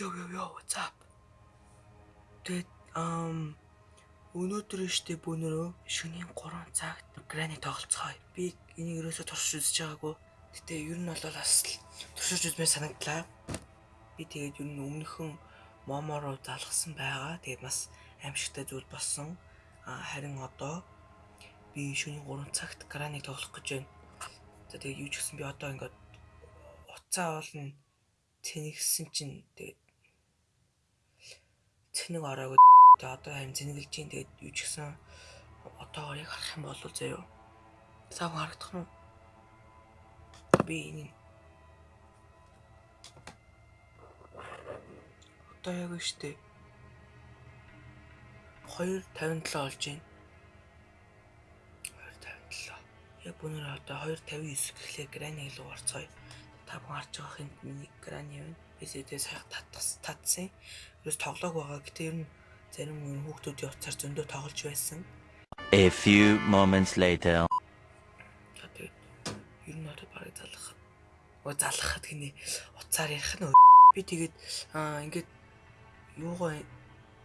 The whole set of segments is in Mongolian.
Yo yo yo what's up? Тэгээд ам өнөөдөр штэ бүүнөрөө шөнийн 3 цагт грани тоглолцгоо. Би энийг ерөөсө туршиж үзэж байгаагүй. Гэтэ ер нь бол бас туршиж үзмээр санагдлаа. Би тэгээд ер нь өмнөхөн момороо залгасан байгаа. Тэгээд бас аимшигтай зүйл болсон. А харин одоо би шөнийн 3 цагт грани тоглох гэж байна. За тэгээд юу ч гэсэн би одоо ингээд уцаа болно цэнэгсэн чинь тэгээд цэнэг ороогүй тэгээд одоо харин цэнэглэж чинь тэгээд юу ч гэсэн одоогоор яг харах юм бол заяо. Сав харагдах нь би энэ одоо яг штэ 257 олж байна. 257. Яг бүгнээр одоо 259 гэхлээр грани илүү орцгоё. Та бүхэн харж байгаа хинт миний грани байна. BCD сайх татсан татсан. Ерөөс тоглоог байгаа. Гэтэ ер нь зарим хүүхдүүдийн уцаар зөндөө тоглож байсан. A few moments later. Тэгээд ер нь одоо барыг залгах. Оо залгахад гинэ уцаар ярих нь би тэгээд аа ингээд юугаа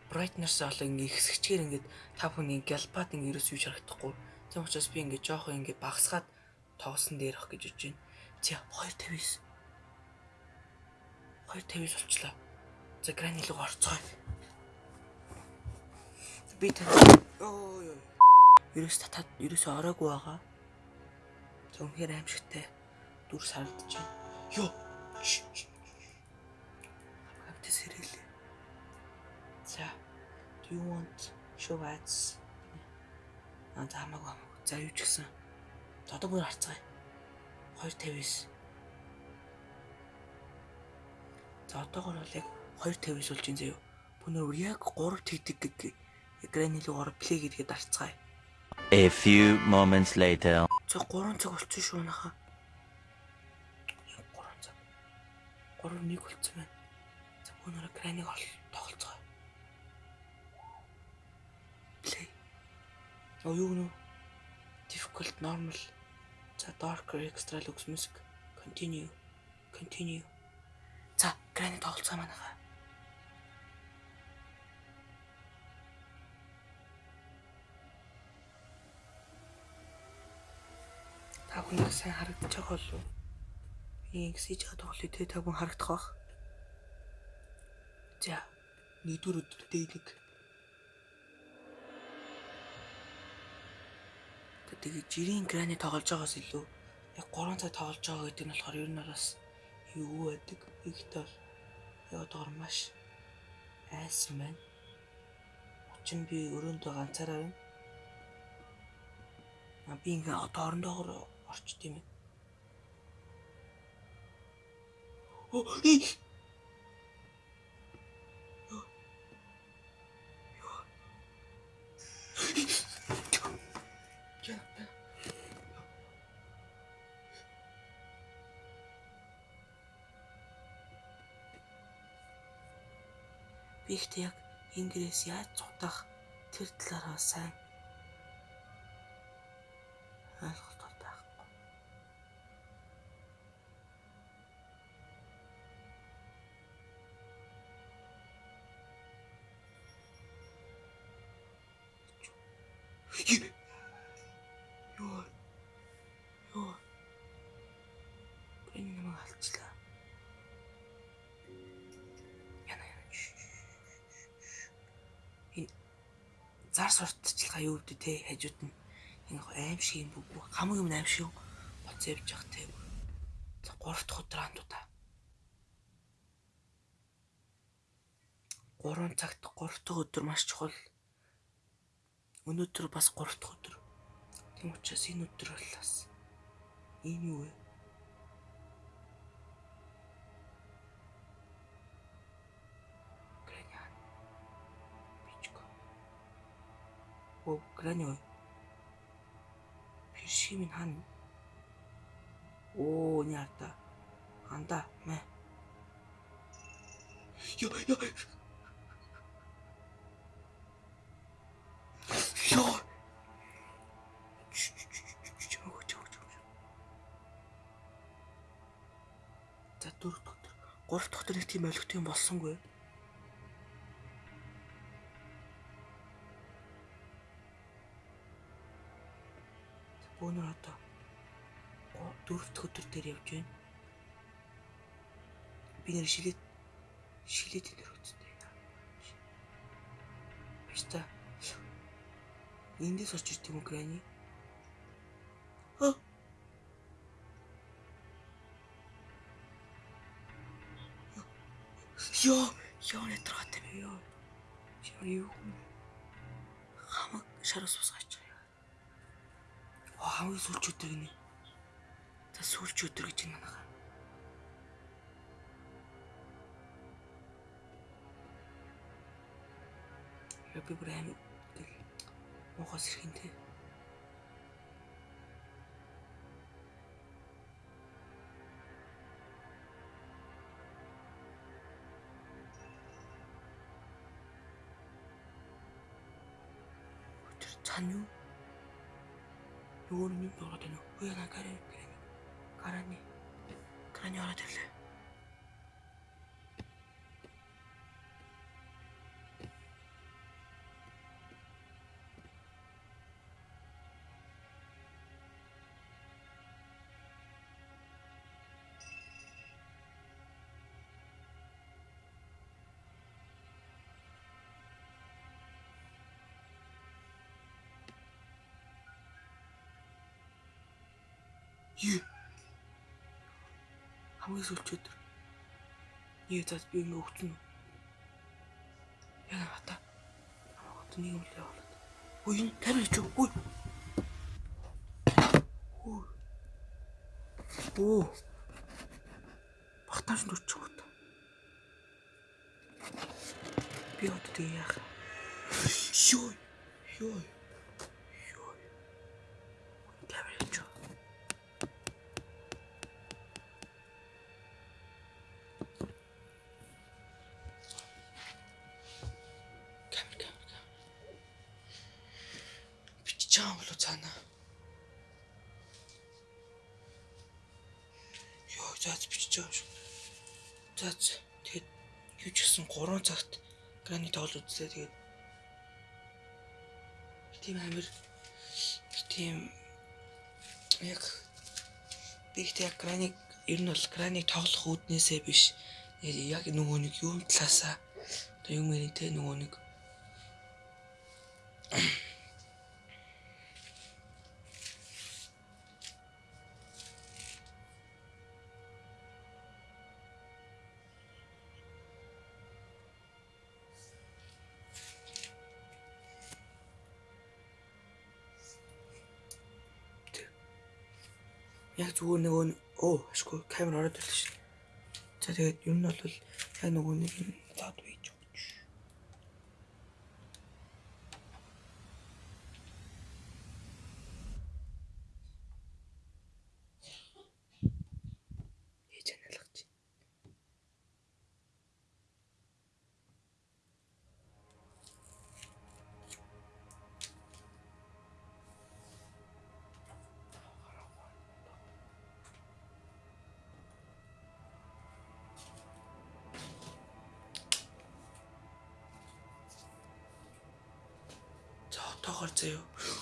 brightness олоо ингээ хэсэгчээр ингээд та бүхний галпад ингээ ерөөс юу харагдахгүй. Тийм учраас би ингээ жоох ингээ багсгаад тоглосон дээрх гэж байна. За 259 250 болчлаа. За грани руу орцгоо. Би тань оо ёо. Ерөөс татаад ерөөсөө ороогүй байгаа. За үнэхээр аимшигтай дүр сардж байна. Ёо. Хамгаалт сэрэлээ. За do you want show ads? Аа таамаагүй. За юу ч гэсэн. За одоо бүр харцгаая. 259 За одоогор бол яг 250-с болж ин заяо. Бүүнөр яг 3 тэгдэг гэг руу ороо плей гэдгээ дарцгаая. A few moments later. За 3 цаг болчихсон шүү наха. 3 цаг. 3-1 болцсон байна. За бүүнөр экраныг ол тоглоцгоо. Play. Оо юу нэ? Difficult normal. За darker extra lux music. Continue. Continue. За, грани тоглолцоо манайха. Та бүхэн сайн харагдаж байгаа болов уу? Би ингэсэж байгаа тоглолтыг тэ та бүхэн харагдах бах. За, нэгдүгээр өдөр дээр нэг тэгээд жирийн грани тоглож байгаас илүү яг 3 цаг тоглож байгаа гэдэг нь болохоор ер нь бас юу байдаг ихтэй бол яваадгаар маш айсан байна. Очин би өрөөндөө ганцаараа байна. А би ингээ одоо орондоогоор орчт юм байна. Оо Би ихтэй яг ингээс яаж цутах тэр талаараа сайн ойлголттой Юу? Юу? Энэ намайг алчлаа. зар сурталчилгаа юу гэдэг те хажууд нь энэ аим шиг юм бүгд хамаг юм аим шиг боц явж явах те. За 3 дахь өдөр андуудаа. 3 цагт 3 дахь өдөр маш чухал. Өнөөдөр бас 3 дахь өдөр. Тийм учраас энэ өдөр бол бас энэ юу вэ? Оо, грани ой. Пиршимин хан. Оо, нята. Анда, мэ. Йо, йо. Йо. За дөрөв өдөр, гурав дахь өдөр нэг тийм ойлгох юм болсонгүй. Бөөнөр одоо дөрөв дэх өдөр дээр явж байна. Би нэр шилээд шилээд энэ хөттэй. Эндээс орж ирт юм грани? Ха? Йоо, ёо нэтрахтай би ёо. Яа юу? Хамаг шараас усгаач. Аа, хамгийн сүүлч өдөр гинэ. За сүүлч өдөр гэж юм байна. Я би бүр аим мохос ирэхинтэй. өдөр цаана юу? Нөгөө нь юм ороод байна уу? Үгүй яа гараа гараа. Гарааны. Гарааны ороод ирлээ. Юу? Хамгийн сүүлч өдөр. Юу зас би ингэ өгсөн үү? Яа хата. Одоо нэг юм л явуулаад. Үй энэ камер чи үй. Үй. Оо. Багтааш нүч чот. Би одоо яах? Юу? Юу? Бичиж байгаа болоо цаана. Йоо заац бичиж байгаа шүү. Заац тэгэд юу ч гэсэн 3 цагт грани тоол үзлээ тэгээд тийм амир тийм яг би ихтэй яг граник ер нь бол граник тоглох үүднээсээ биш яг нөгөө нэг юм талаасаа одоо юм ярий те нөгөө нэг яг зүгээр нөгөө оо ашгүй камер ороод ирлээ шүү. За тэгээд ер нь бол яг нөгөө нэг За отоогоор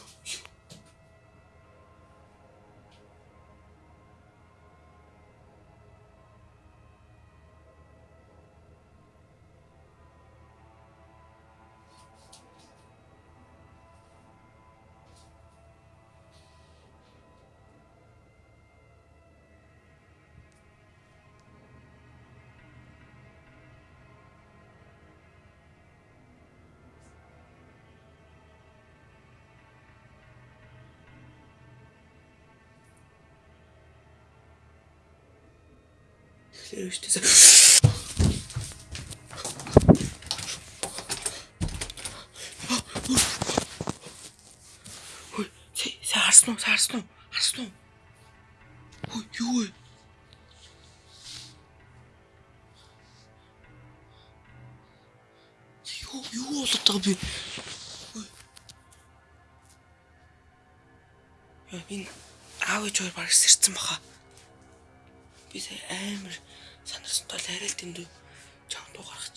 шүү дээ. Хөөе, сая харсан уу? Харсан уу? Харсан уу? Хөөе, юу вэ? Юу юу болоод байгаа би? Хөөе. Яа, энэ аав ээж хоёр баг сэрцэн баха. Би сая амар Санарсан тул арай л дэндүү. Чам дуу гаргах